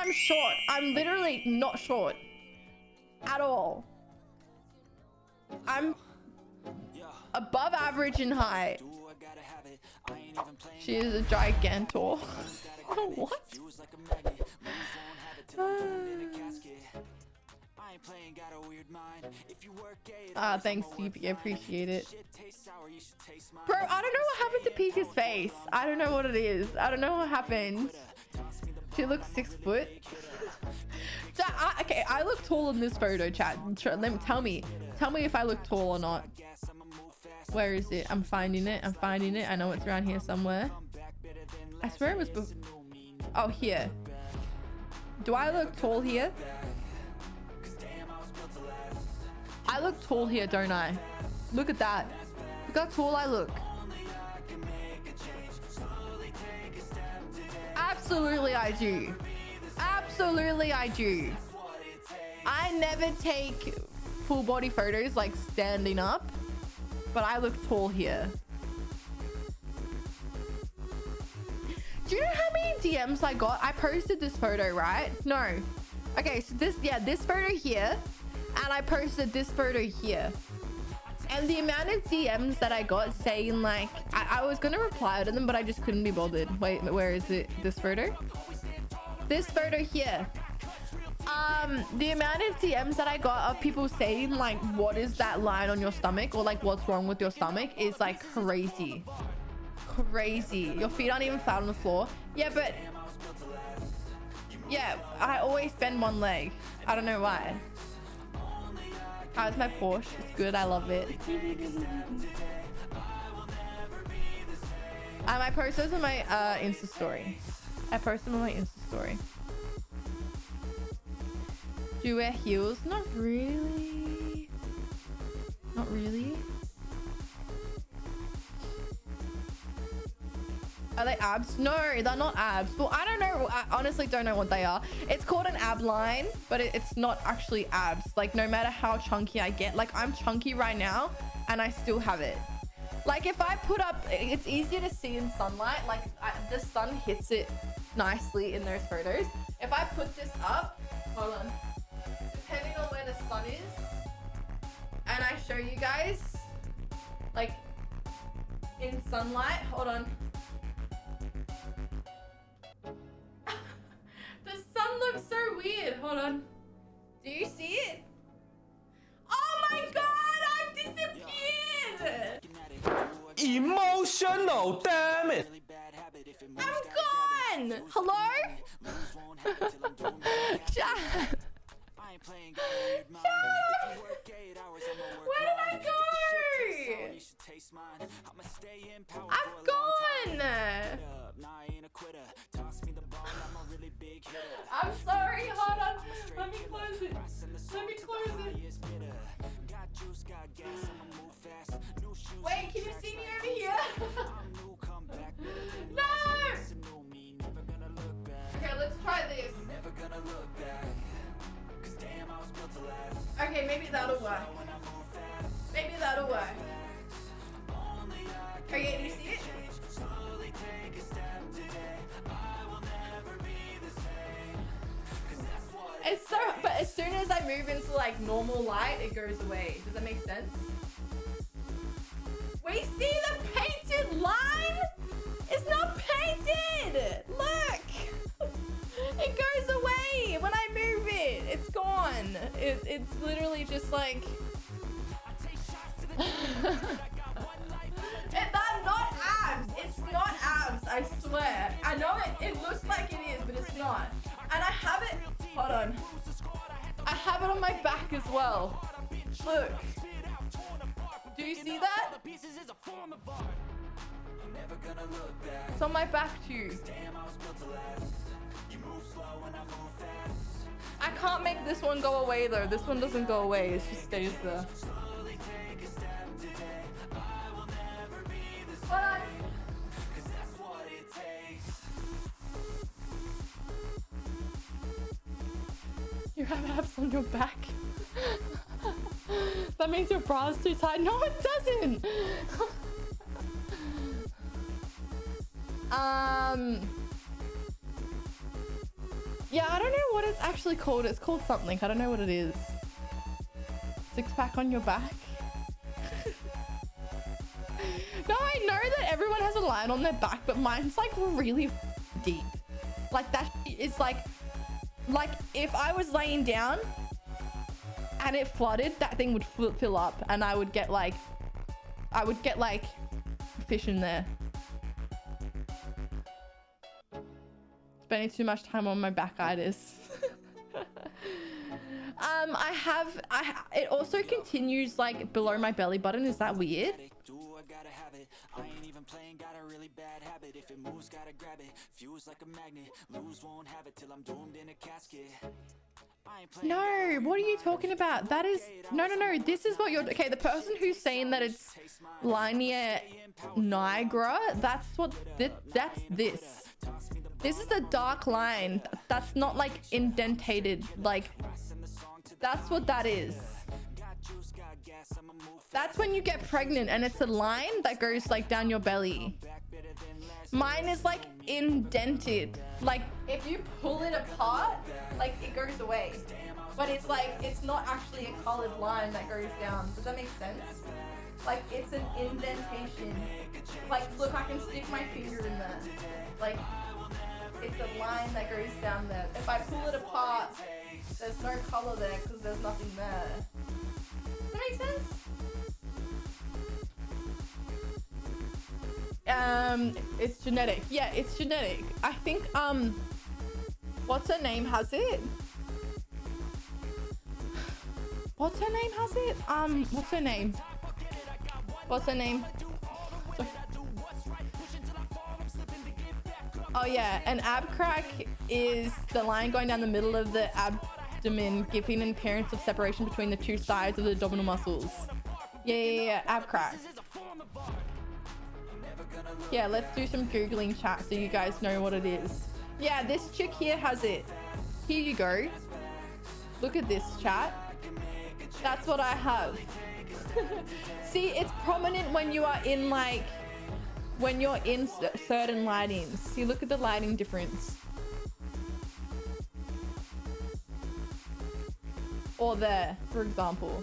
I'm short. I'm literally not short. At all. I'm above average in height. She is a gigantor. what? Ah, uh, thanks, DP. I appreciate it. Bro, I don't know what happened to Pika's face. I don't know what it is. I don't know what happened. She looks six foot. so, I, okay, I look tall in this photo, chat. Let me tell me. Tell me if I look tall or not. Where is it? I'm finding it. I'm finding it. I know it's around here somewhere. I swear it was... Oh, here. Do I look tall here? I look tall here, don't I? Look at that. Look how tall I look. Absolutely I do. Absolutely I do. I never take full body photos like standing up. But I look tall here. Do you know how many DMs I got? I posted this photo, right? No. Okay, so this, yeah, this photo here. And I posted this photo here. And the amount of DMs that I got saying like, I, I was going to reply to them, but I just couldn't be bothered. Wait, where is it? This photo? This photo here. Um the amount of dms that i got of people saying like what is that line on your stomach? Or like what's wrong with your stomach is like crazy. Crazy. Your feet aren't even flat on the floor. Yeah but yeah i always bend one leg. I don't know why how's my porsche it's good i love it i post those on my uh insta story i post them on my insta story do you wear heels? Not really. Not really. Are they abs? No, they're not abs. Well, I don't know. I honestly don't know what they are. It's called an ab line, but it, it's not actually abs. Like, no matter how chunky I get, like, I'm chunky right now, and I still have it. Like, if I put up, it's easier to see in sunlight. Like, I, the sun hits it nicely in those photos. If I put this up, hold on depending on where the sun is and I show you guys like in sunlight hold on hold on. Do you see it? Oh my god I've disappeared! Emotional damn it I'm gone! Hello? Playing good, Okay, maybe that'll work. Maybe that'll work. Okay, you see it? It's so, but as soon as I move into like normal light, it goes away. Does that make sense? We see the painted line? It's not painted! Gone. It, it's literally just like... it, that's not abs. It's not abs, I swear. I know it, it looks like it is, but it's not. And I have it... Hold on. I have it on my back as well. Look. Do you see that? It's on my back too. I can't make this one go away though. This one doesn't go away. It just stays there. You have abs on your back. that means your bra is too tight. No, it doesn't. um. Yeah, I don't know what it's actually called. It's called something. I don't know what it is. Six pack on your back. no, I know that everyone has a line on their back, but mine's like really deep. Like that is like, like if I was laying down and it flooded, that thing would fill up and I would get like, I would get like fish in there. Spending too much time on my back itis. um, I have, I, it also continues like below my belly button. Is that weird? I ain't even playing, got a really bad habit. If it moves, gotta grab it. Fuse like a magnet. Lose, won't have it till I'm doomed in a casket. No, what are you talking about? That is no, no, no. This is what you're okay. The person who's saying that it's linea nigra, that's what th that's this. This is a dark line. That's not like indentated. Like that's what that is. That's when you get pregnant and it's a line that goes like down your belly. Mine is like indented. Like if you pull it apart, like it goes away. But it's like, it's not actually a colored line that goes down. Does that make sense? Like it's an indentation. Like look, I can stick my finger in there. Like it's a line that goes down there. If I pull it apart, there's no color there because there's nothing there. Does that make sense? Um, it's genetic. Yeah, it's genetic. I think, um, what's her name has it? What's her name has it? Um, what's her name? What's her name? Oh yeah, an ab crack is the line going down the middle of the abdomen, giving an appearance of separation between the two sides of the abdominal muscles. Yeah, yeah, yeah, ab crack. Yeah, let's do some Googling chat so you guys know what it is. Yeah, this chick here has it. Here you go. Look at this chat. That's what I have. See, it's prominent when you are in like, when you're in certain lightings. See, look at the lighting difference. Or there, for example.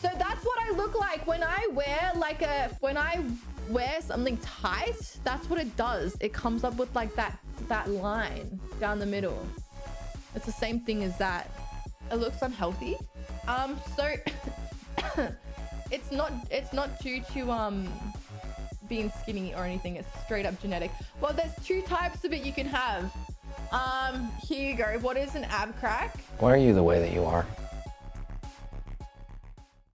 So that's what I look like when I wear like a, when I wear something tight, that's what it does. It comes up with like that, that line down the middle. It's the same thing as that. It looks unhealthy. Um, so it's not, it's not due to, um, being skinny or anything. It's straight up genetic. Well, there's two types of it you can have. Um, here you go. What is an ab crack? Why are you the way that you are?